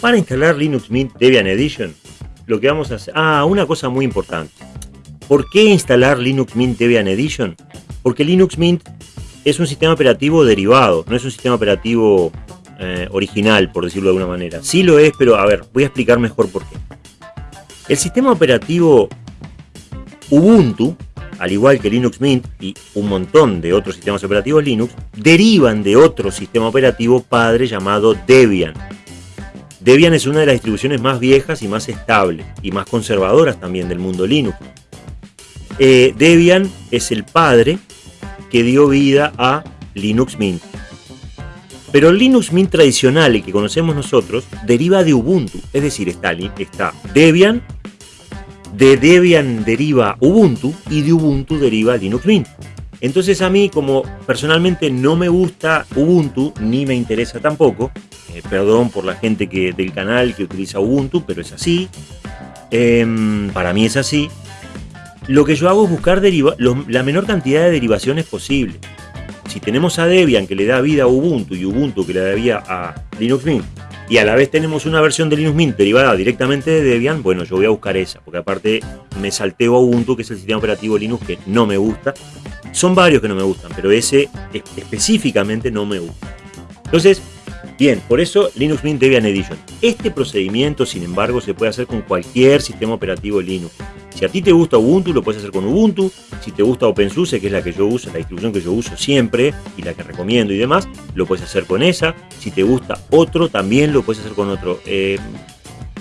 Para instalar Linux Mint Debian Edition, lo que vamos a hacer... Ah, una cosa muy importante. ¿Por qué instalar Linux Mint Debian Edition? Porque Linux Mint es un sistema operativo derivado, no es un sistema operativo eh, original, por decirlo de alguna manera. Sí lo es, pero a ver, voy a explicar mejor por qué. El sistema operativo Ubuntu, al igual que Linux Mint y un montón de otros sistemas operativos Linux, derivan de otro sistema operativo padre llamado Debian. Debian es una de las distribuciones más viejas y más estables y más conservadoras también del mundo Linux. Eh, Debian es el padre que dio vida a Linux Mint. Pero el Linux Mint tradicional, el que conocemos nosotros, deriva de Ubuntu. Es decir, está, está Debian, de Debian deriva Ubuntu y de Ubuntu deriva Linux Mint. Entonces a mí, como personalmente no me gusta Ubuntu, ni me interesa tampoco, eh, perdón por la gente que, del canal que utiliza Ubuntu, pero es así, em, para mí es así, lo que yo hago es buscar la menor cantidad de derivaciones posible. Si tenemos a Debian que le da vida a Ubuntu y Ubuntu que le da vida a Linux Mint, y a la vez tenemos una versión de Linux Mint derivada directamente de Debian, bueno, yo voy a buscar esa, porque aparte me salteo a Ubuntu, que es el sistema operativo Linux que no me gusta. Son varios que no me gustan, pero ese específicamente no me gusta. Entonces, bien, por eso Linux Mint Debian Edition. Este procedimiento, sin embargo, se puede hacer con cualquier sistema operativo Linux. Si a ti te gusta Ubuntu, lo puedes hacer con Ubuntu. Si te gusta OpenSUSE, que es la que yo uso, la distribución que yo uso siempre y la que recomiendo y demás, lo puedes hacer con esa. Si te gusta otro, también lo puedes hacer con otro. Eh,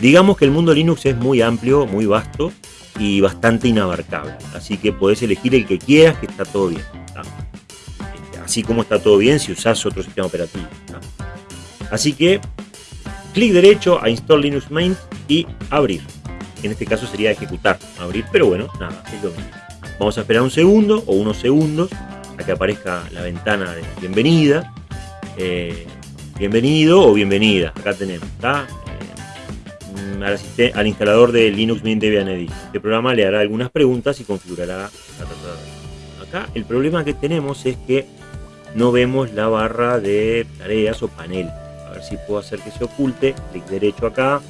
digamos que el mundo Linux es muy amplio, muy vasto y bastante inabarcable. Así que puedes elegir el que quieras, que está todo bien. Este, así como está todo bien si usas otro sistema operativo. Así que clic derecho a Install Linux Mint y abrir en este caso sería ejecutar, abrir, pero bueno, nada, es lo mismo. Vamos a esperar un segundo o unos segundos a que aparezca la ventana de bienvenida. Eh, bienvenido o bienvenida, acá tenemos. Eh, al, instalador de Linux Mint Debian Edit. Este programa le hará algunas preguntas y configurará Acá el problema que tenemos es que no vemos la barra de tareas o panel. A ver si puedo hacer que se oculte. Clic derecho acá,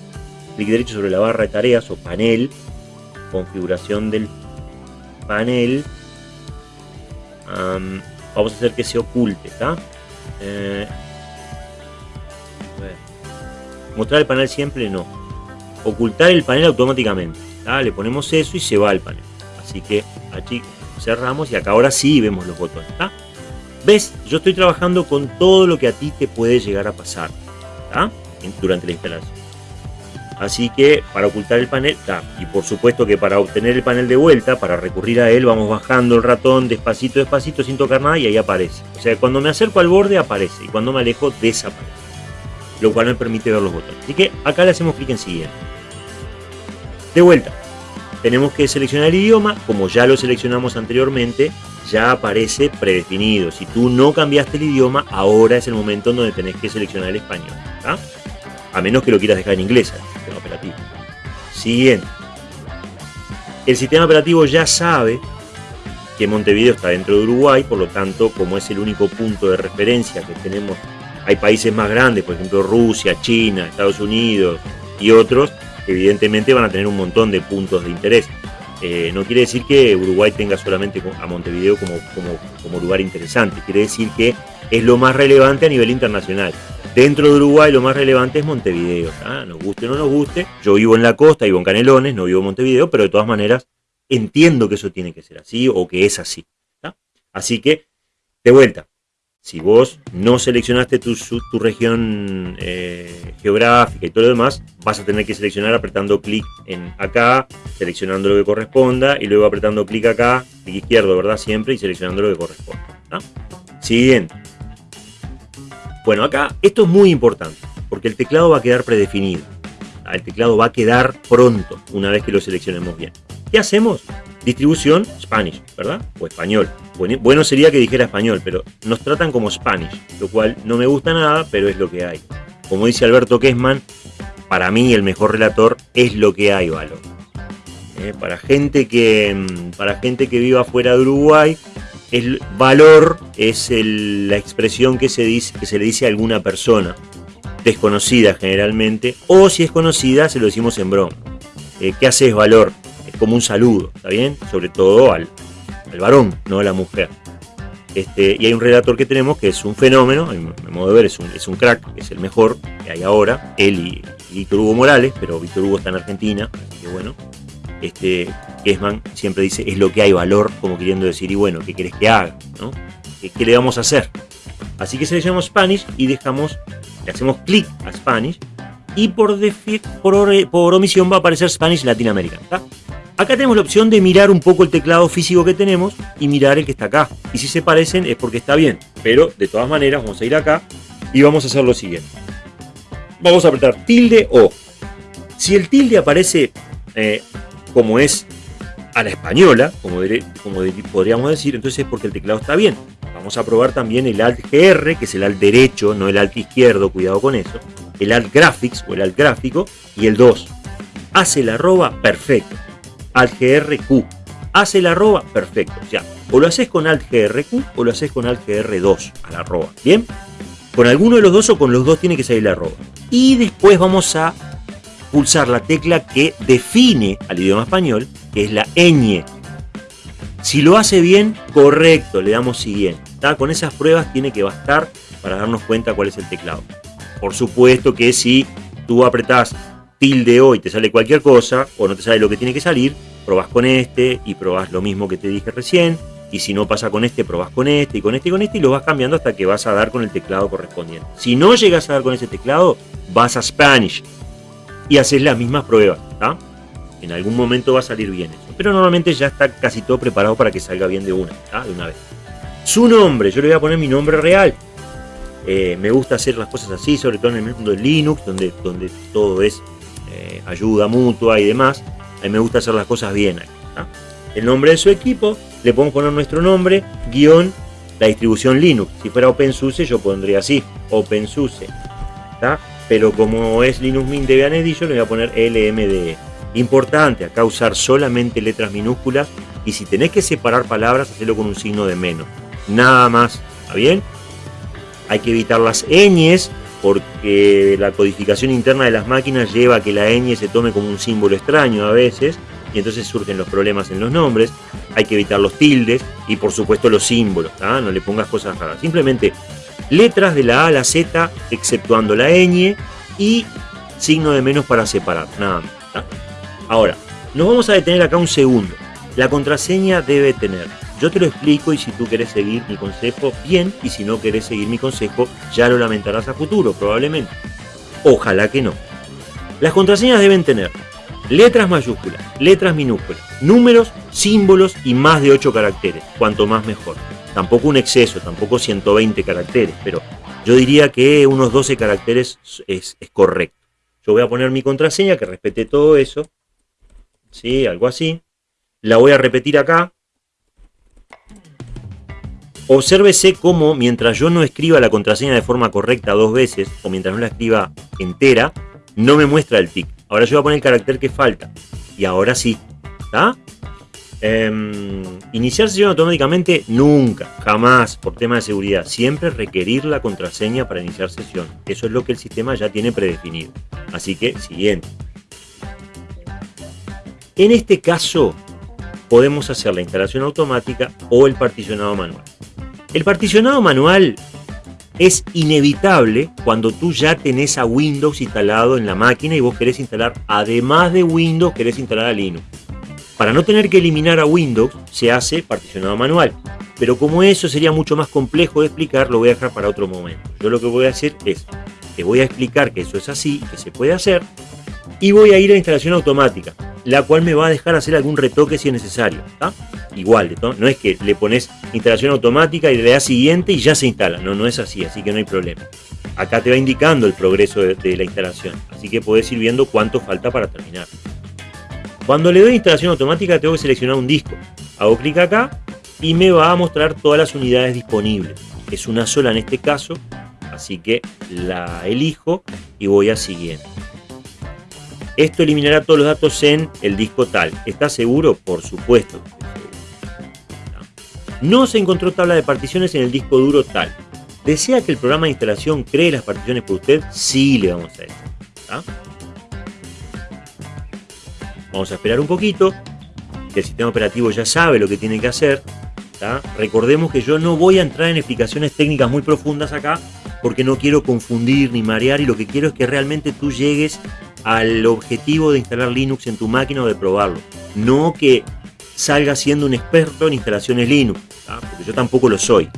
clic derecho sobre la barra de tareas o panel, configuración del panel, vamos a hacer que se oculte, ¿está? Eh, mostrar el panel siempre no. Ocultar el panel automáticamente. Le ponemos eso y se va el panel. Así que aquí cerramos y acá ahora sí vemos los botones. ¿Ves? Yo estoy trabajando con todo lo que a ti te puede llegar a pasar durante la instalación. Así que para ocultar el panel, y por supuesto que para obtener el panel de vuelta, para recurrir a él, vamos bajando el ratón despacito, despacito, sin tocar nada y ahí aparece. O sea, cuando me acerco al borde aparece y cuando me alejo desaparece. Lo cual me permite ver los botones. Así que acá le hacemos clic en siguiente. De vuelta, tenemos que seleccionar el idioma, como ya lo seleccionamos anteriormente, ya aparece predefinido. Si tú no cambiaste el idioma, ahora es el momento en donde tenés que seleccionar el español. A menos que lo quieras dejar en inglés. Siguiente. El sistema operativo ya sabe que Montevideo está dentro de Uruguay, por lo tanto, como es el único punto de referencia que tenemos, hay países más grandes, por ejemplo Rusia, China, Estados Unidos y otros, evidentemente van a tener un montón de puntos de interés. Eh, no quiere decir que Uruguay tenga solamente a Montevideo como, como, como lugar interesante, quiere decir que es lo más relevante a nivel internacional. Dentro de Uruguay lo más relevante es Montevideo, nos guste o no nos guste. Yo vivo en la costa, vivo en Canelones, no vivo en Montevideo, pero de todas maneras entiendo que eso tiene que ser así o que es así. Así que, de vuelta, si vos no seleccionaste tu, tu región eh, geográfica y todo lo demás, vas a tener que seleccionar apretando clic en acá, seleccionando lo que corresponda, y luego apretando clic acá, clic izquierdo, ¿verdad? Siempre, y seleccionando lo que corresponde. Siguiente. Bueno, acá esto es muy importante, porque el teclado va a quedar predefinido. El teclado va a quedar pronto, una vez que lo seleccionemos bien. ¿Qué hacemos? Distribución Spanish, ¿verdad? O español. Bueno, sería que dijera español, pero nos tratan como Spanish, lo cual no me gusta nada, pero es lo que hay. Como dice Alberto Kessman, para mí el mejor relator es lo que hay, valor. Eh, para, gente que, mm, para gente que viva fuera de Uruguay, el valor es la expresión que se, dice, que se le dice a alguna persona. desconocida generalmente, o si es conocida se lo decimos en broma. Eh, ¿Qué haces valor? Es como un saludo, ¿está bien? Sobre todo al, varón, no a la mujer. Este, y hay un redactor que tenemos que es un fenómeno, a mi modo de ver es un, es un crack, es el mejor que hay ahora, él y, Víctor Hugo Morales, pero Víctor Hugo está en Argentina, así que bueno. Este, Kessman siempre dice, es lo que hay valor, como queriendo decir, y bueno, ¿qué querés que haga? ¿no? ¿Qué, le vamos a hacer? Así que seleccionamos Spanish y dejamos, le hacemos clic a Spanish y por, por, por, omisión va a aparecer Spanish Latin American. Acá tenemos la opción de mirar un poco el teclado físico que tenemos y mirar el que está acá. Y si se parecen es porque está bien. Pero de todas maneras vamos a ir acá y vamos a hacer lo siguiente. Vamos a apretar tilde o. Si el tilde aparece eh, como es a la española, como, podríamos decir, entonces es porque el teclado está bien. Vamos a probar también el Alt GR, que es el Alt derecho, no el Alt izquierdo, cuidado con eso. El Alt Graphics o el Alt gráfico y el 2. Hace la arroba, perfecto. Alt GRQ. Hace la arroba, perfecto. Ya, o lo haces con Alt GRQ o lo haces con Alt GR2 a la arroba. ¿Bien? Con alguno de los dos o con los dos tiene que salir la arroba. Y después vamos a pulsar la tecla que define al idioma español, que es la ñ. Si lo hace bien, correcto, le damos siguiente. Con esas pruebas tiene que bastar para darnos cuenta cuál es el teclado. Por supuesto que si tú apretás tilde O y te sale cualquier cosa, o no te sale lo que tiene que salir, probás con este y probás lo mismo que te dije recién. Y si no pasa con este, probás con este y con este y con este y lo vas cambiando hasta que vas a dar con el teclado correspondiente. Si no llegas a dar con ese teclado, vas a Spanish y haces las mismas pruebas. En algún momento va a salir bien eso. Pero normalmente ya está casi todo preparado para que salga bien de una, de una vez. Su nombre, yo le voy a poner mi nombre real. Eh, me gusta hacer las cosas así, sobre todo en el mundo de Linux, donde, donde todo es eh, ayuda mutua y demás. A mí me gusta hacer las cosas bien. El nombre de su equipo, le podemos poner nuestro nombre, guion, la distribución Linux. Si fuera OpenSUSE, yo pondría así, OpenSUSE. Pero como es Linux Mint Debian Edition, le voy a poner LMDE. Importante, acá usar solamente letras minúsculas y si tenés que separar palabras, hacerlo con un signo de menos. Nada más, ¿está bien? Hay que evitar las ñes porque la codificación interna de las máquinas lleva a que la ñ se tome como un símbolo extraño a veces y entonces surgen los problemas en los nombres. Hay que evitar los tildes y por supuesto los símbolos, no le pongas cosas raras. Simplemente letras de la A a la Z, exceptuando la ñ y signo de menos para separar, nada más. Ahora, nos vamos a detener acá un segundo. La contraseña debe tener. Yo te lo explico y si tú querés seguir mi consejo, bien, y si no querés seguir mi consejo, ya lo lamentarás a futuro, probablemente. Ojalá que no. Las contraseñas deben tener letras mayúsculas, letras minúsculas, números, símbolos y más de 8 caracteres, cuanto más mejor. Tampoco un exceso, tampoco 120 caracteres, pero yo diría que unos 12 caracteres es, correcto. Yo voy a poner mi contraseña que respete todo eso. ¿Sí? Algo así. La voy a repetir acá. Obsérvese cómo mientras yo no escriba la contraseña de forma correcta dos veces, o mientras no la escriba entera, no me muestra el tic. Ahora yo voy a poner el carácter que falta. Y ahora sí. ¿Está? Iniciar sesión automáticamente nunca, jamás, por tema de seguridad. Siempre requerir la contraseña para iniciar sesión. Eso es lo que el sistema ya tiene predefinido. Así que, siguiente. En este caso, podemos hacer la instalación automática o el particionado manual. El particionado manual es inevitable cuando tú ya tenés a Windows instalado en la máquina y vos querés instalar, además de Windows, querés instalar a Linux. Para no tener que eliminar a Windows, se hace particionado manual. Pero como eso sería mucho más complejo de explicar, lo voy a dejar para otro momento. Yo lo que voy a hacer es, te voy a explicar que eso es así, que se puede hacer, y voy a ir a instalación automática, la cual me va a dejar hacer algún retoque si es necesario. Igual, ¿no? es que le pones instalación automática y le das siguiente y ya se instala. No, no es así, así que no hay problema. Acá te va indicando el progreso de, de la instalación, así que puedes ir viendo cuánto falta para terminar. Cuando le doy instalación automática tengo que seleccionar un disco. Hago clic acá y me va a mostrar todas las unidades disponibles. Es una sola en este caso, así que la elijo y voy a siguiente. Esto eliminará todos los datos en el disco tal. ¿Está seguro? Por supuesto. No se encontró tabla de particiones en el disco duro tal. ¿Desea que el programa de instalación cree las particiones por usted? Sí, le vamos a decir. Vamos a esperar un poquito, que el sistema operativo ya sabe lo que tiene que hacer. Recordemos que yo no voy a entrar en explicaciones técnicas muy profundas acá, porque no quiero confundir ni marear y lo que quiero es que realmente tú llegues al objetivo de instalar Linux en tu máquina o de probarlo. No que salga siendo un experto en instalaciones Linux, porque yo tampoco lo soy.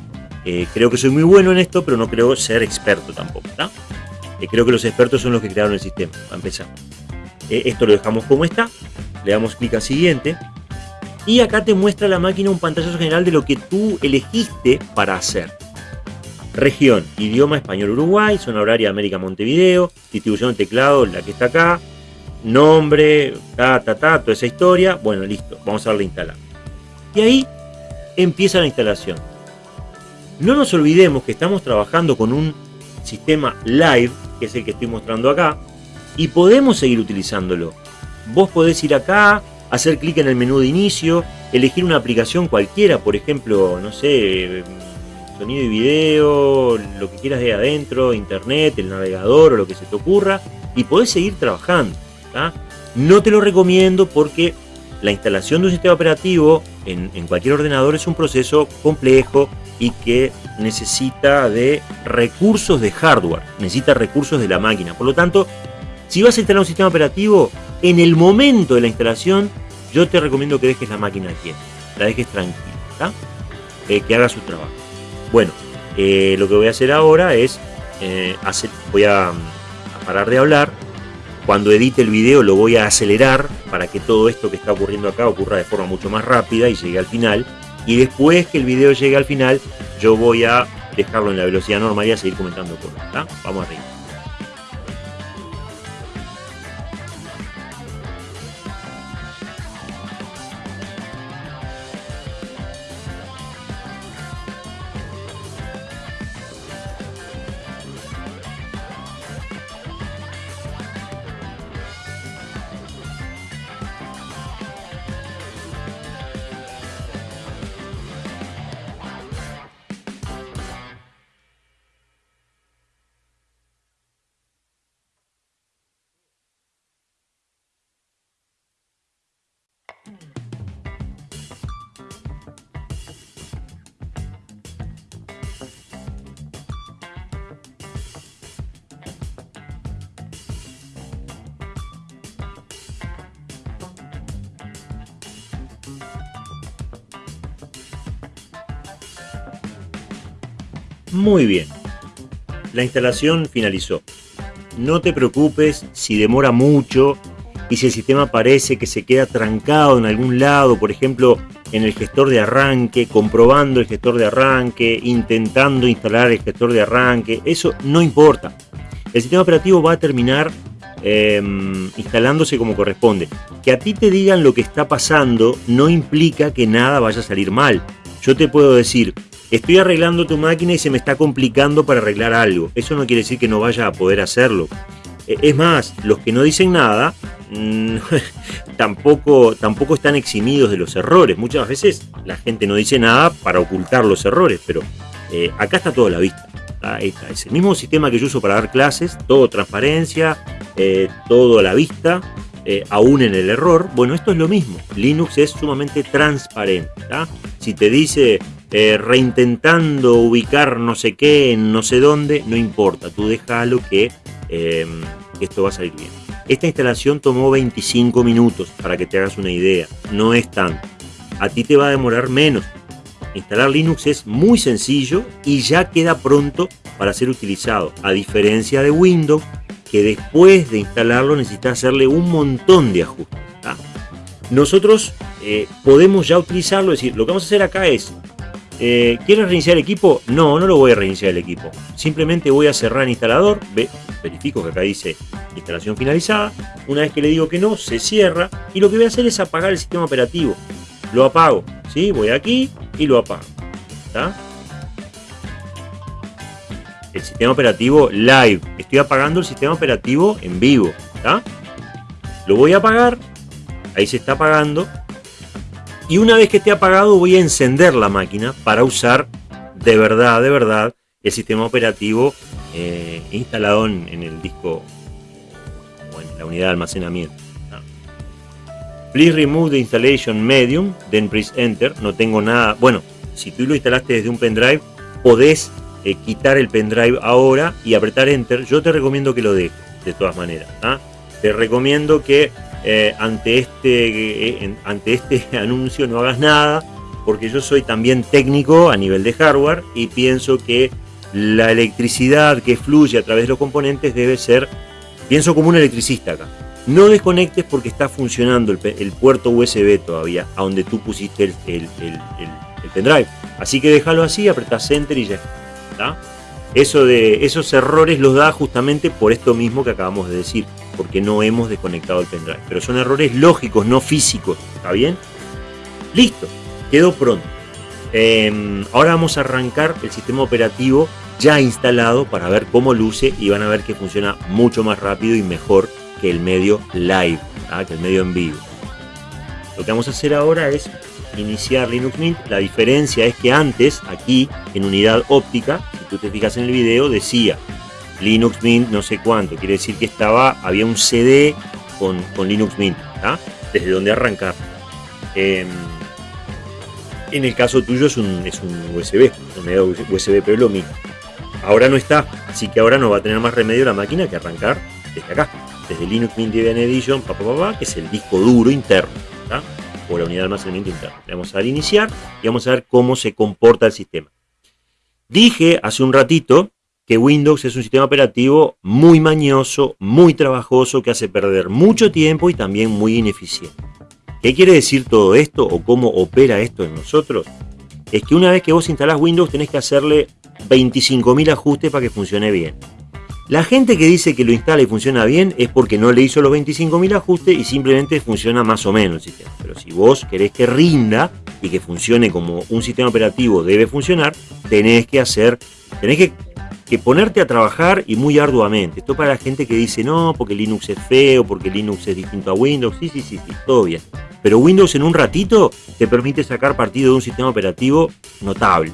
Eh, creo que soy muy bueno en esto, pero no creo ser experto tampoco. Eh, creo que los expertos son los que crearon el sistema, a empezar. Eh, esto lo dejamos como está, le damos clic a siguiente, y acá te muestra la máquina un pantallazo general de lo que tú elegiste para hacer. Región, idioma español Uruguay, zona horaria América Montevideo, distribución de teclado, la que está acá, nombre, ta, ta, ta, toda esa historia. Bueno, listo, vamos a darle instalar. Y ahí empieza la instalación. No nos olvidemos que estamos trabajando con un sistema live, que es el que estoy mostrando acá, y podemos seguir utilizándolo. Vos podés ir acá, hacer clic en el menú de inicio, elegir una aplicación cualquiera, por ejemplo, no sé, sonido y video, lo que quieras de adentro, internet, el navegador o lo que se te ocurra, y podés seguir trabajando. No te lo recomiendo porque la instalación de un sistema operativo en, cualquier ordenador es un proceso complejo y que necesita de recursos de hardware, necesita recursos de la máquina. Por lo tanto, si vas a instalar un sistema operativo, en el momento de la instalación, yo te recomiendo que dejes la máquina quieta, la dejes tranquila, eh, que haga su trabajo. Bueno, eh, lo que voy a hacer ahora es, eh, voy a, parar de hablar. Cuando edite el video lo voy a acelerar para que todo esto que está ocurriendo acá ocurra de forma mucho más rápida y llegue al final. Y después que el video llegue al final, yo voy a dejarlo en la velocidad normal y a seguir comentando cosas. Vamos arriba. Muy bien. La instalación finalizó. No te preocupes si demora mucho y si el sistema parece que se queda trancado en algún lado, por ejemplo, en el gestor de arranque, comprobando el gestor de arranque, intentando instalar el gestor de arranque, eso no importa. El sistema operativo va a terminar em, instalándose como corresponde. Que a ti te digan lo que está pasando no implica que nada vaya a salir mal. Yo te puedo decir, estoy arreglando tu máquina y se me está complicando para arreglar algo. Eso no quiere decir que no vaya a poder hacerlo. E, es más, los que no dicen nada mm, tampoco, tampoco están eximidos de los errores. Muchas veces la gente no dice nada para ocultar los errores, pero eh, acá está todo a la vista. Es el mismo sistema que yo uso para dar clases, todo transparencia, eh, todo a la vista, eh, aún en el error. Bueno, esto es lo mismo. Linux es sumamente transparente. Si te dice eh, reintentando ubicar no sé qué en no sé dónde, no importa, tú déjalo que em, esto va a salir bien. Esta instalación tomó 25 minutos para que te hagas una idea, no es tanto. A ti te va a demorar menos. Instalar Linux es muy sencillo y ya queda pronto para ser utilizado, a diferencia de Windows, que después de instalarlo necesita hacerle un montón de ajustes. Nosotros eh, podemos ya utilizarlo, es decir, lo que vamos a hacer acá es eh, ¿Quieres reiniciar el equipo? No, no lo voy a reiniciar el equipo. Simplemente voy a cerrar el instalador. Ve, verifico que acá dice instalación finalizada. Una vez que le digo que no, se cierra. Y lo que voy a hacer es apagar el sistema operativo. Lo apago. ¿sí? Voy aquí y lo apago. El sistema operativo live. Estoy apagando el sistema operativo en vivo. Lo voy a apagar. Ahí se está apagando y una vez que esté apagado voy a encender la máquina para usar de verdad, de verdad el sistema operativo eh, instalado en, el disco o en la unidad de almacenamiento. Please remove the installation medium, then press enter. No tengo nada. Bueno, si tú lo instalaste desde un pendrive, podés eh, quitar el pendrive ahora y apretar enter. Yo te recomiendo que lo dejes, de todas maneras. Te recomiendo que eh, ante, este, ante este anuncio no hagas nada, porque yo soy también técnico a nivel de hardware y pienso que la electricidad que fluye a través de los componentes debe ser, pienso como un electricista acá. No desconectes porque está funcionando el, puerto USB todavía, a donde tú pusiste el, el, pendrive. Así que déjalo así, apretás enter y ya está. Eso de esos errores los da justamente por esto mismo que acabamos de decir, porque no hemos desconectado el pendrive. Pero son errores lógicos, no físicos. ¿Está bien? Listo, quedó pronto. Em, ahora vamos a arrancar el sistema operativo ya instalado para ver cómo luce y van a ver que funciona mucho más rápido y mejor que el medio live, ¿ah? que el medio en vivo. Lo que vamos a hacer ahora es iniciar Linux Mint. La diferencia es que antes, aquí en unidad óptica, si tú te fijas en el video, decía Linux Mint no sé cuánto. Quiere decir que estaba, había un CD con, Linux Mint, desde donde arrancar. Em, en el caso tuyo es un, es un USB, USB, pero lo mismo. Ahora no está, así que ahora no va a tener más remedio la máquina que arrancar desde acá, desde Linux Mint Debian Edition, que es el disco duro interno, o la unidad de almacenamiento interno. Le vamos a dar iniciar y vamos a ver cómo se comporta el sistema. Dije hace un ratito que Windows es un sistema operativo muy mañoso, muy trabajoso, que hace perder mucho tiempo y también muy ineficiente. ¿Qué quiere decir todo esto o cómo opera esto en nosotros? Es que una vez que vos instalás Windows tenés que hacerle 25.000 ajustes para que funcione bien. La gente que dice que lo instala y funciona bien es porque no le hizo los 25.000 ajustes y simplemente funciona más o menos el sistema. Pero si vos querés que rinda y que funcione como un sistema operativo debe funcionar, tenés que hacer, tenés que que ponerte a trabajar y muy arduamente. Esto para la gente que dice no, porque Linux es feo, porque Linux es distinto a Windows. Sí, sí, sí, sí, todo bien. Pero Windows en un ratito te permite sacar partido de un sistema operativo notable.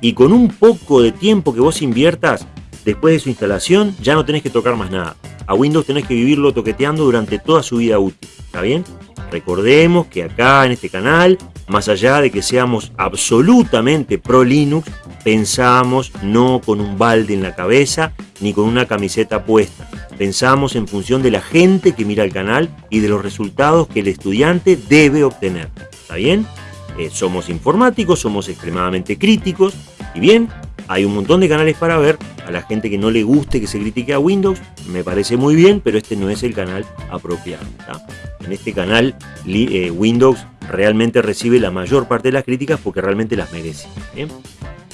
Y con un poco de tiempo que vos inviertas después de su instalación, ya no tenés que tocar más nada. A Windows tenés que vivirlo toqueteando durante toda su vida útil. ¿Está bien? Recordemos que acá en este canal, más allá de que seamos absolutamente pro Linux, pensamos no con un balde en la cabeza ni con una camiseta puesta. Pensamos en función de la gente que mira el canal y de los resultados que el estudiante debe obtener. ¿Está bien? Eh, somos informáticos, somos extremadamente críticos y bien, hay un montón de canales para ver. A la gente que no le guste que se critique a Windows, me parece muy bien, pero este no es el canal apropiado. En este canal, eh, Windows realmente recibe la mayor parte de las críticas porque realmente las merece.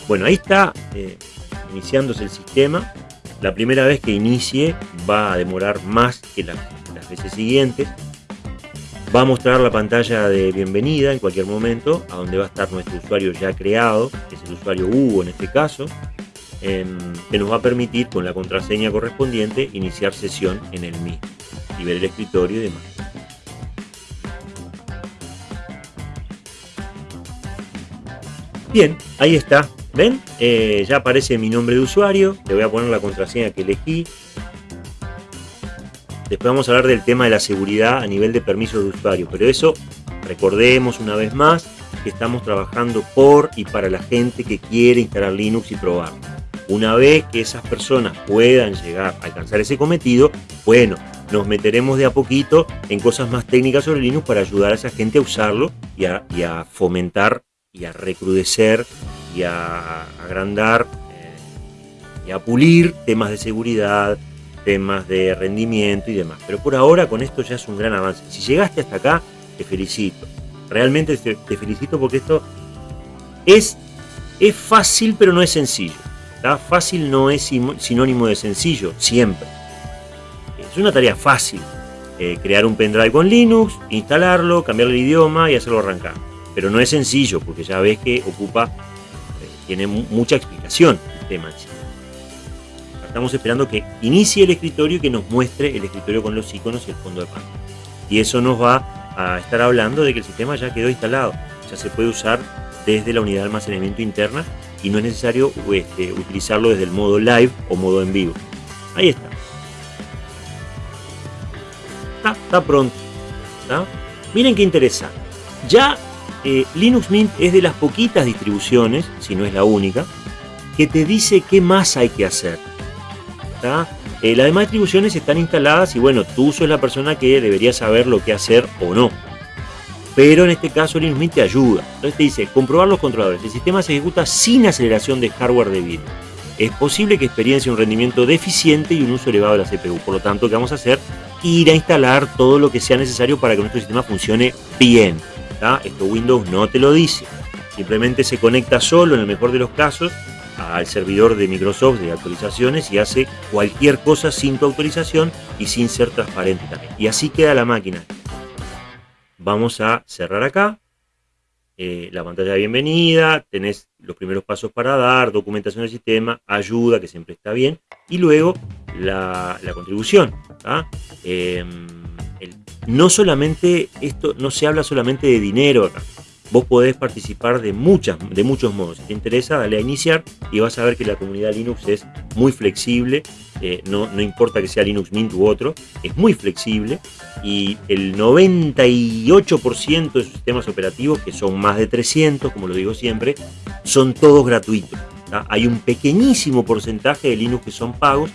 Bueno, ahí está eh, iniciándose el sistema. La primera vez que inicie va a demorar más que las veces siguientes. Va a mostrar la pantalla de bienvenida en cualquier momento, a donde va a estar nuestro usuario ya creado, que es el usuario Hugo en este caso, em, que nos va a permitir con la contraseña correspondiente iniciar sesión en el mismo y ver el escritorio y demás. Bien, ahí está. ¿Ven? Eh, ya aparece mi nombre de usuario. Le voy a poner la contraseña que elegí. Después vamos a hablar del tema de la seguridad a nivel de permiso de usuario, pero eso recordemos una vez más que estamos trabajando por y para la gente que quiere instalar Linux y probarlo. Una vez que esas personas puedan llegar a alcanzar ese cometido, bueno, nos meteremos de a poquito en cosas más técnicas sobre Linux para ayudar a esa gente a usarlo y a, fomentar y a recrudecer y a agrandar eh, y a pulir temas de seguridad, temas de rendimiento y demás. Pero por ahora con esto ya es un gran avance. Si llegaste hasta acá, te felicito. Realmente te, felicito porque esto es, es fácil pero no es sencillo. Fácil no es sinónimo de sencillo, siempre. Es una tarea fácil. Eh, crear un pendrive con Linux, instalarlo, cambiar el idioma y hacerlo arrancar. Pero no es sencillo porque ya ves que ocupa, eh, tiene mucha explicación el tema estamos esperando que inicie el escritorio y que nos muestre el escritorio con los iconos y el fondo de pantalla. Y eso nos va a estar hablando de que el sistema ya quedó instalado, ya se puede usar desde la unidad de almacenamiento interna y no es necesario este, utilizarlo desde el modo live o modo en vivo. Ahí está. Está, pronto. Miren qué interesante. Ya eh, Linux Mint es de las poquitas distribuciones, si no es la única, que te dice qué más hay que hacer. Eh, las demás distribuciones están instaladas y bueno, tú sos la persona que debería saber lo que hacer o no. Pero en este caso Linux Mint te ayuda. Entonces te dice, comprobar los controladores. El sistema se ejecuta sin aceleración de hardware debido. Es posible que experiencie un rendimiento deficiente y un uso elevado de la CPU. Por lo tanto, ¿qué vamos a hacer? Ir a instalar todo lo que sea necesario para que nuestro sistema funcione bien. Esto Windows no te lo dice. Simplemente se conecta solo, en el mejor de los casos, al servidor de Microsoft de actualizaciones y hace cualquier cosa sin tu autorización y sin ser transparente también. Y así queda la máquina. Vamos a cerrar acá. Eh, la pantalla de bienvenida, tenés los primeros pasos para dar, documentación del sistema, ayuda, que siempre está bien, y luego la, contribución. Em, no solamente esto, no se habla solamente de dinero acá, vos podés participar de, muchas, de muchos modos. Si te interesa, dale a iniciar y vas a ver que la comunidad Linux es muy flexible, eh, no, no, importa que sea Linux Mint u otro, es muy flexible y el 98% de sus sistemas operativos, que son más de 300, como lo digo siempre, son todos gratuitos. Hay un pequeñísimo porcentaje de Linux que son pagos,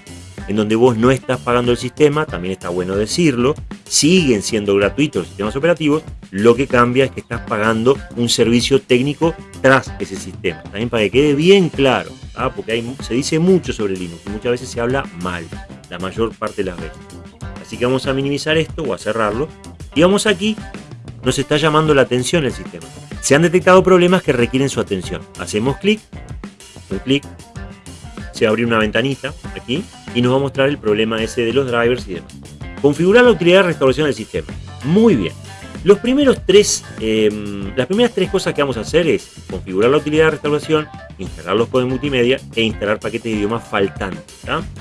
en donde vos no estás pagando el sistema, también está bueno decirlo, siguen siendo gratuitos los sistemas operativos, lo que cambia es que estás pagando un servicio técnico tras ese sistema. También para que quede bien claro, ¿ah? porque se dice mucho sobre Linux y muchas veces se habla mal, la mayor parte de las veces. Así que vamos a minimizar esto o a cerrarlo. Y vamos aquí, nos está llamando la atención el sistema. Se han detectado problemas que requieren su atención. Hacemos clic, un clic, se abre una ventanita aquí y nos va a mostrar el problema ese de los drivers y demás. Configurar la utilidad de restauración del sistema. Muy bien. Los primeros tres, em, las primeras tres cosas que vamos a hacer es configurar la utilidad de restauración, instalar los codes multimedia e instalar paquetes de idioma faltantes.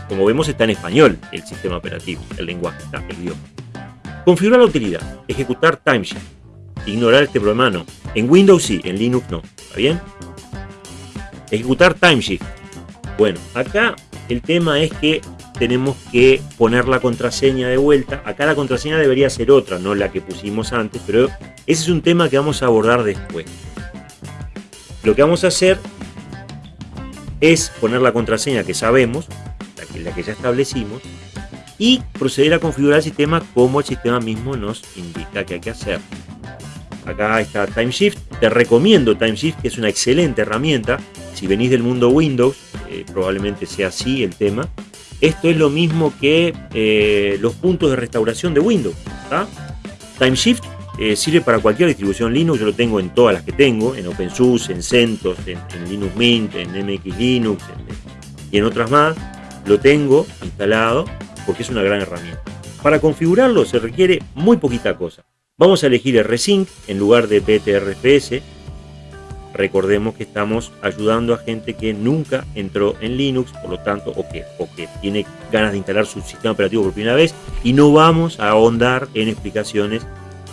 Como vemos está en español el sistema operativo, el lenguaje, el idioma. Configurar la utilidad, ejecutar timeshift, ignorar este problema no. En Windows sí, en Linux no. ¿Está bien? Ejecutar timeshift. Bueno, acá el tema es que tenemos que poner la contraseña de vuelta. Acá la contraseña debería ser otra, no la que pusimos antes, pero ese es un tema que vamos a abordar después. Lo que vamos a hacer es poner la contraseña que sabemos, la que, ya establecimos, y proceder a configurar el sistema como el sistema mismo nos indica que hay que hacer. Acá está TimeShift. Te recomiendo TimeShift, que es una excelente herramienta. Si venís del mundo Windows, eh, probablemente sea así el tema. Esto es lo mismo que eh, los puntos de restauración de Windows. TimeShift eh, sirve para cualquier distribución Linux. Yo lo tengo en todas las que tengo, en OpenSUSE, en CentOS, en, Linux Mint, en MX Linux y en otras más. Lo tengo instalado porque es una gran herramienta. Para configurarlo se requiere muy poquita cosa. Vamos a elegir RSync en lugar de PTRFS Recordemos que estamos ayudando a gente que nunca entró en Linux, por lo tanto, o que, o que tiene ganas de instalar su sistema operativo por primera vez, y no vamos a ahondar en explicaciones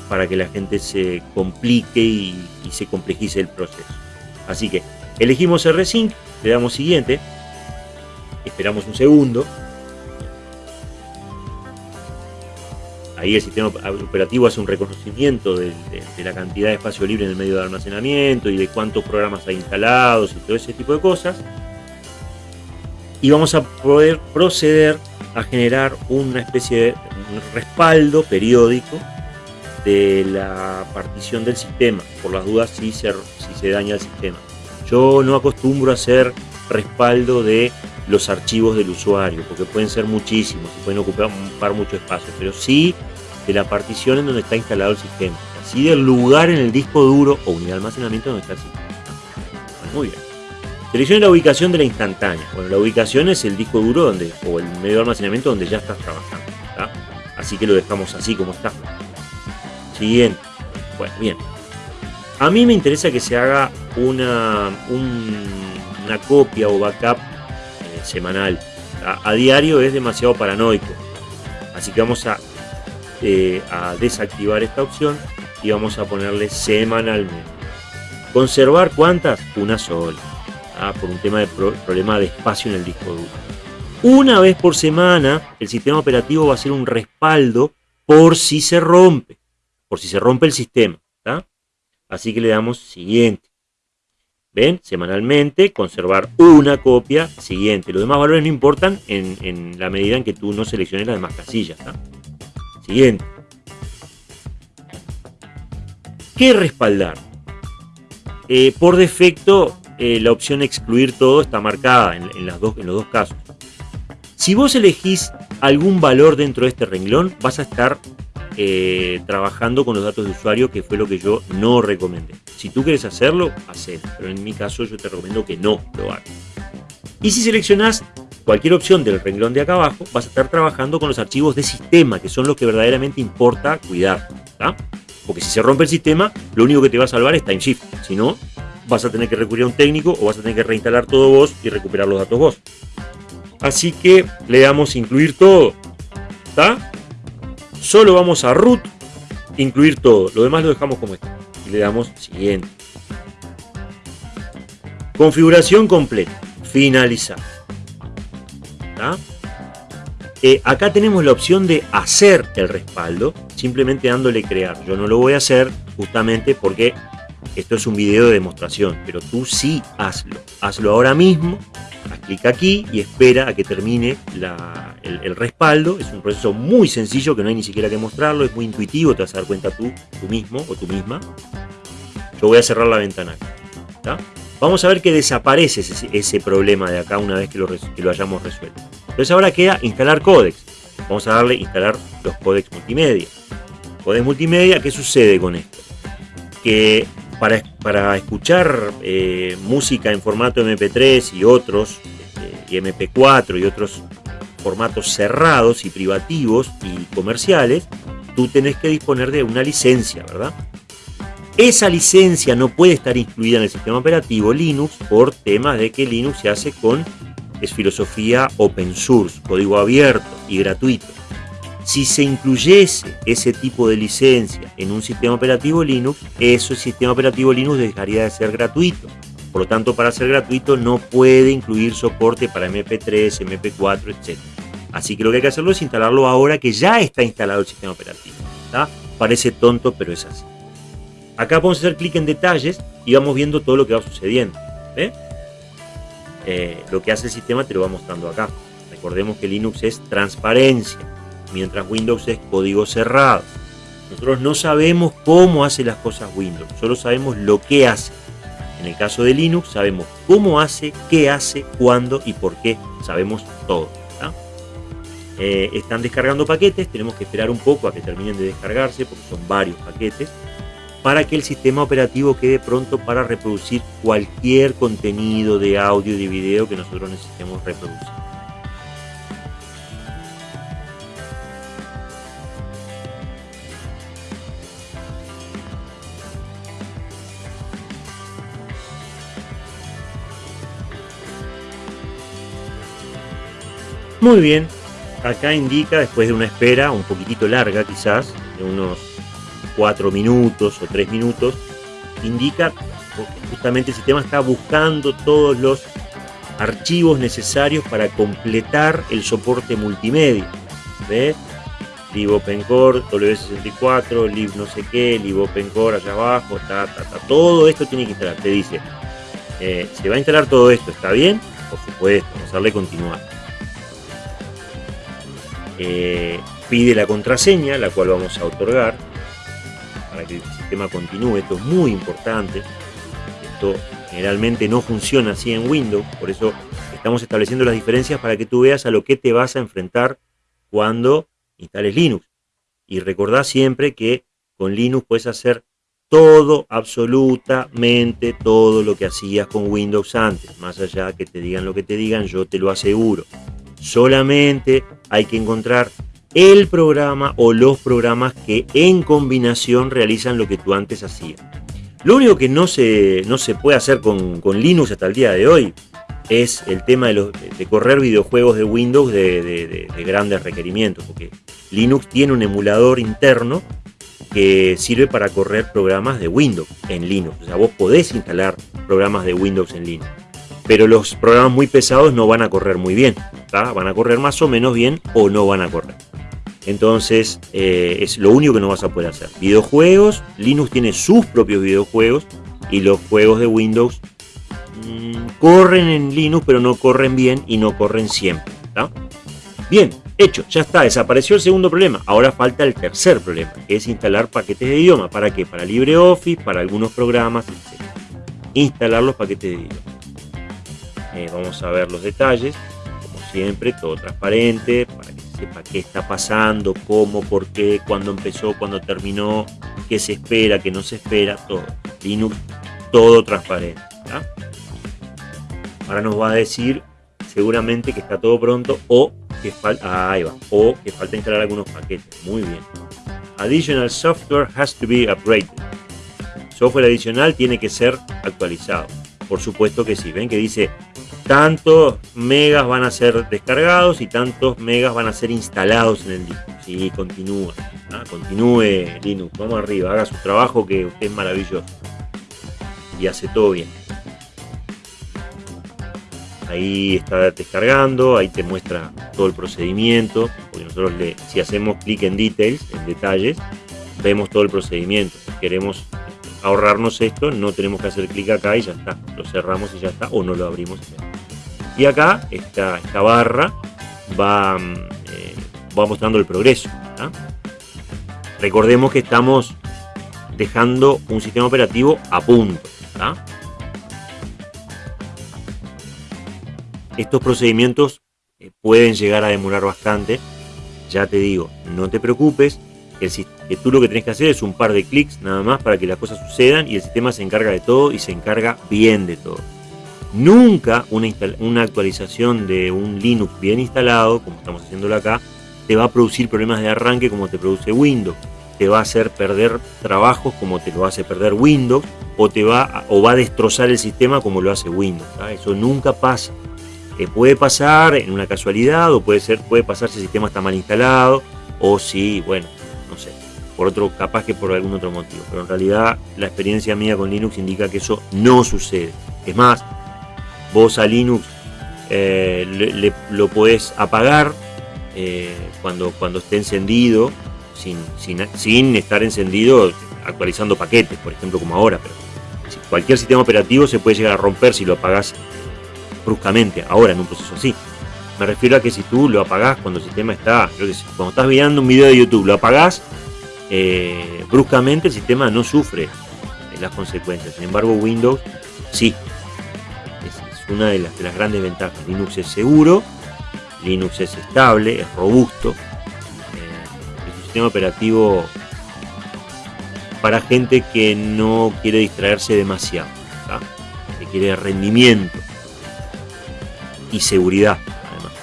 para que la gente se complique y, y se complejice el proceso. Así que elegimos RSync, le damos siguiente, esperamos un segundo, Ahí el sistema operativo hace un reconocimiento de, la cantidad de espacio libre en el medio de almacenamiento y de cuántos programas hay instalados y todo ese tipo de cosas. Y vamos a poder proceder a generar una especie de respaldo periódico de la partición del sistema, por las dudas si se, si se daña el sistema. Yo no acostumbro a hacer respaldo de los archivos del usuario, porque pueden ser muchísimos y pueden ocupar mucho espacio, pero sí de la partición en donde está instalado el sistema, así del lugar en el disco duro o unidad de almacenamiento donde está el sistema. muy bien. Seleccione la ubicación de la instantánea. Bueno, la ubicación es el disco duro donde, o el medio de almacenamiento donde ya estás trabajando. Así que lo dejamos así como está. Siguiente. Bueno, bien. A mí me interesa que se haga una, una copia o backup eh, semanal. A, diario es demasiado paranoico. Así que vamos a eh, a desactivar esta opción y vamos a ponerle semanalmente. Conservar cuántas? Una sola. ¿ah? por un tema de problema de espacio en el disco duro. Una vez por semana el sistema operativo va a ser un respaldo por si se rompe, por si se rompe el sistema. Así que le damos siguiente. ¿Ven? Semanalmente, conservar una copia siguiente. Los demás valores no importan en, la medida en que tú no selecciones las demás casillas. Siguiente. ¿Qué respaldar? Eh, por defecto, eh, la opción excluir todo está marcada en, los dos casos. Si vos elegís algún valor dentro de este renglón, vas a estar eh, trabajando con los datos de usuario, que fue lo que yo no recomendé. Si tú quieres hacerlo, hacelo, pero en mi caso yo te recomiendo que no lo hagas. Y si seleccionas cualquier opción del renglón de acá abajo, vas a estar trabajando con los archivos de sistema, que son los que verdaderamente importa cuidar. Porque si se rompe el sistema, lo único que te va a salvar es TimeShift. Si no, vas a tener que recurrir a un técnico o vas a tener que reinstalar todo vos y recuperar los datos vos. Así que le damos incluir todo. ¿Está? Solo vamos a root, incluir todo. Lo demás lo dejamos como está. Y le damos siguiente. Configuración completa. Finalizar. Eh, acá tenemos la opción de hacer el respaldo, simplemente dándole crear. Yo no lo voy a hacer justamente porque esto es un video de demostración, pero tú sí hazlo. Hazlo ahora mismo, haz clic aquí y espera a que termine el, respaldo. Es un proceso muy sencillo que no hay ni siquiera que mostrarlo, es muy intuitivo, te vas a dar cuenta tú, tú mismo o tú misma. Yo voy a cerrar la ventana Vamos a ver que desaparece ese, problema de acá una vez que lo, hayamos resuelto. Entonces ahora queda instalar códex. Vamos a darle instalar los códex multimedia. Códex multimedia, ¿qué sucede con esto? Que para, escuchar eh, música en formato MP3 y otros, este, y MP4 y otros formatos cerrados y privativos y comerciales, tú tenés que disponer de una licencia, ¿verdad? Esa licencia no puede estar incluida en el sistema operativo Linux por temas de que Linux se hace con es filosofía open source, código abierto y gratuito. Si se incluyese ese tipo de licencia en un sistema operativo Linux, ese sistema operativo Linux dejaría de ser gratuito. Por lo tanto, para ser gratuito no puede incluir soporte para MP3, MP4, etc. Así que lo que hay que hacerlo es instalarlo ahora que ya está instalado el sistema operativo. Parece tonto, pero es así. Acá podemos hacer clic en detalles y vamos viendo todo lo que va sucediendo. Eh, lo que hace el sistema te lo va mostrando acá. Recordemos que Linux es transparencia mientras Windows es código cerrado. Nosotros no sabemos cómo hace las cosas Windows, solo sabemos lo que hace. En el caso de Linux sabemos cómo hace, qué hace, cuándo y por qué. Sabemos todo. Eh, están descargando paquetes, tenemos que esperar un poco a que terminen de descargarse porque son varios paquetes para que el sistema operativo quede pronto para reproducir cualquier contenido de audio y de video que nosotros necesitemos reproducir. Muy bien, acá indica, después de una espera un poquitito larga quizás, de unos 4 minutos o 3 minutos, indica justamente el sistema está buscando todos los archivos necesarios para completar el soporte multimedia. ¿Ves? LibOpenCore, W64, lib no sé qué, LibOpenCore allá abajo, ta, ta, ta, todo esto tiene que instalar. Te dice, eh, se va a instalar todo esto, ¿está bien? Por supuesto, vamos a darle continuar. Eh, pide la contraseña, la cual vamos a otorgar que el sistema continúe. Esto es muy importante. Esto generalmente no funciona así en Windows, por eso estamos estableciendo las diferencias para que tú veas a lo que te vas a enfrentar cuando instales Linux. Y recordá siempre que con Linux puedes hacer todo, absolutamente todo lo que hacías con Windows antes. Más allá que te digan lo que te digan, yo te lo aseguro. Solamente hay que encontrar el programa o los programas que en combinación realizan lo que tú antes hacías. Lo único que no se, no se puede hacer con, Linux hasta el día de hoy es el tema de, correr videojuegos de Windows de, grandes requerimientos, porque Linux tiene un emulador interno que sirve para correr programas de Windows en Linux. O sea, vos podés instalar programas de Windows en Linux. pero los programas muy pesados no van a correr muy bien, van a correr más o menos bien o no van a correr. Entonces eh, es lo único que no vas a poder hacer. Videojuegos, Linux tiene sus propios videojuegos y los juegos de Windows mm, corren en Linux pero no corren bien y no corren siempre. Bien, hecho, ya está, desapareció el segundo problema. Ahora falta el tercer problema, que es instalar paquetes de idioma. ¿Para qué? Para LibreOffice, para algunos programas, etc. Instalar los paquetes de idioma. Eh, vamos a ver los detalles, como siempre, todo transparente, para que sepa qué está pasando, cómo, por qué, cuándo empezó, cuándo terminó, qué se espera, qué no se espera, todo. Linux, todo transparente. Ahora nos va a decir seguramente que está todo pronto o que falta, ah, o que falta instalar algunos paquetes. Muy bien. Additional software has to be upgraded. Software adicional tiene que ser actualizado. Por supuesto que sí. Ven que dice tantos megas van a ser descargados y tantos megas van a ser instalados en el disco. Sí, continúa. ¿ah? Continúe Linux. Vamos arriba. Haga su trabajo que usted es maravilloso. Y hace todo bien ahí está descargando, ahí te muestra todo el procedimiento, porque nosotros le, si hacemos clic en details, en detalles, vemos todo el procedimiento. Si queremos ahorrarnos esto, no tenemos que hacer clic acá y ya está, lo cerramos y ya está, o no lo abrimos. Y acá esta, esta barra va, eh, va mostrando el progreso. Recordemos que estamos dejando un sistema operativo a punto. Estos procedimientos eh, pueden llegar a demorar bastante. Ya te digo, no te preocupes, que tú lo que tenés que hacer es un par de clics nada más para que las cosas sucedan y el sistema se encarga de todo y se encarga bien de todo. Nunca una, actualización de un Linux bien instalado, como estamos haciéndolo acá, te va a producir problemas de arranque como te produce Windows. Te va a hacer perder trabajos como te lo hace perder Windows o, te va, o va a destrozar el sistema como lo hace Windows. Eso nunca pasa puede pasar en una casualidad o puede, ser, puede pasar si el sistema está mal instalado o si, bueno, no sé, por otro, capaz que por algún otro motivo. Pero en realidad la experiencia mía con Linux indica que eso no sucede. Es más, vos a Linux eh, lo podés apagar eh, cuando, cuando esté encendido, sin, sin, estar encendido actualizando paquetes, por ejemplo, como ahora. Pero cualquier sistema operativo se puede llegar a romper si lo apagás bruscamente, ahora en un proceso así. Me refiero a que si tú lo apagás cuando el sistema está, creo que cuando estás viendo un video de YouTube, lo apagás, eh, bruscamente el sistema no sufre las consecuencias. Sin embargo, Windows sí. Una de las, grandes ventajas. Linux es seguro, Linux es estable, es robusto. Eh, es un sistema operativo para gente que no quiere distraerse demasiado, que quiere rendimiento y seguridad, además.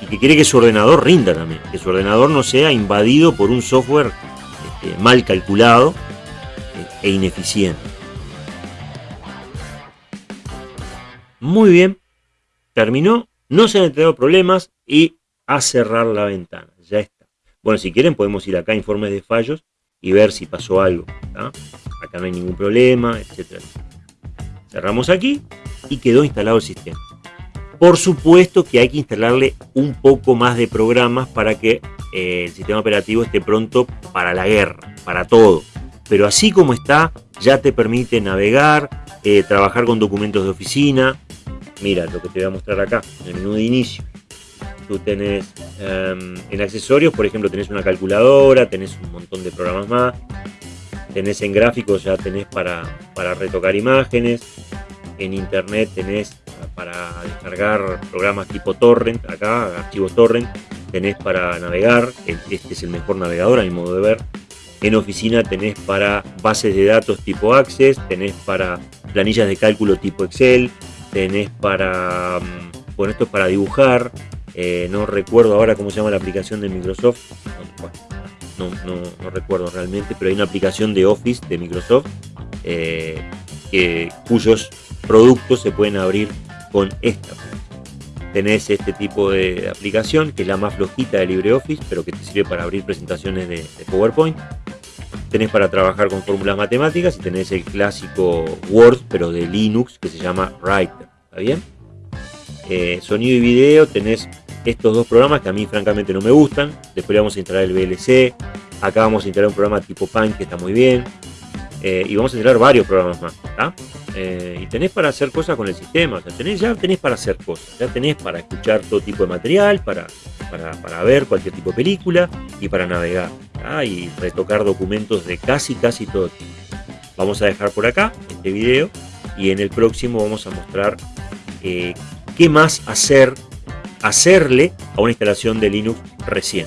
Y que quiere que su ordenador rinda también, que su ordenador no sea invadido por un software este, mal calculado eh, e ineficiente. Muy bien, terminó, no se han enterado problemas y a cerrar la ventana, ya está. Bueno, si quieren podemos ir acá a informes de fallos y ver si pasó algo. Acá no hay ningún problema, etc. Cerramos aquí y quedó instalado el sistema. Por supuesto que hay que instalarle un poco más de programas para que eh, el sistema operativo esté pronto para la guerra, para todo. Pero así como está, ya te permite navegar, eh, trabajar con documentos de oficina. Mira lo que te voy a mostrar acá, en el menú de inicio. Tú tenés em, en accesorios, por ejemplo, tenés una calculadora, tenés un montón de programas más. Tenés en gráficos, ya tenés para, para retocar imágenes. En internet tenés para descargar programas tipo torrent, acá, archivos torrent, tenés para navegar, este es el mejor navegador a mi modo de ver. En oficina tenés para bases de datos tipo Access, tenés para planillas de cálculo tipo Excel, tenés para, mm, bueno, esto es para dibujar, eh, no recuerdo ahora cómo se llama la aplicación de Microsoft, no, no, recuerdo realmente, pero hay una aplicación de Office de Microsoft eh, cuyos productos se pueden abrir con esta. Tenés este tipo de aplicación, que es la más flojita de LibreOffice, pero que te sirve para abrir presentaciones de, PowerPoint. Tenés para trabajar con fórmulas matemáticas y tenés el clásico Word, pero de Linux, que se llama Writer. ¿Está bien? eh, sonido y video, tenés estos dos programas que a mí francamente no me gustan. Después le vamos a instalar el VLC. Acá vamos a instalar un programa tipo Pan que está muy bien. Eh, y vamos a instalar varios programas más. Eh, y tenés para hacer cosas con el sistema. tenés, ya tenés para hacer cosas. Ya tenés para escuchar todo tipo de material, para, para, ver cualquier tipo de película y para navegar. Y retocar documentos de casi, casi todo tipo. Vamos a dejar por acá este video y en el próximo vamos a mostrar eh, qué más hacer, hacerle a una instalación de Linux recién.